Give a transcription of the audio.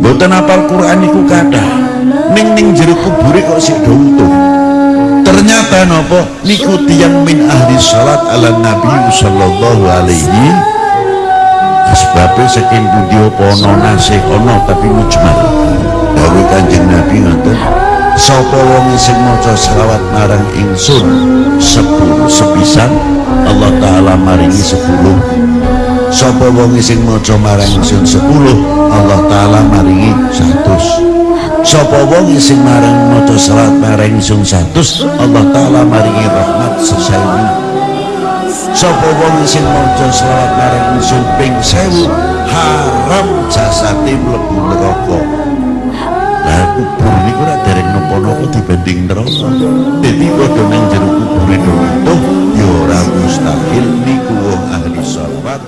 mboten apal Quran iku kathah. Ning ning jero kubure kok sik do utuh ternyata nopo niku tiyang min ahli salat ala nabi sallallahu alaihi. Sebabnya saking budi apa ono nasih ono tapi mujmal. Dawe kanjeng nabi ngoten sapa wong sing maca selawat marang ingsun sepuluh sepisan? Allah taala maringi sepuluh. Sapa wong sing maca marang ingsun sepuluh Maringi satus. Sapa wong sing marang maca salat marang ingsun satus Allah taala maringi rahmat sesawu sapa wong sing maca selawat marang ingsun ping 1000 haram jasate mlebu neraka. Lah kubur niku ora dereng napa-napa dibanding neraka. Dadi padha nang jero kubur itu ya ora mustahil niku wong ahli salat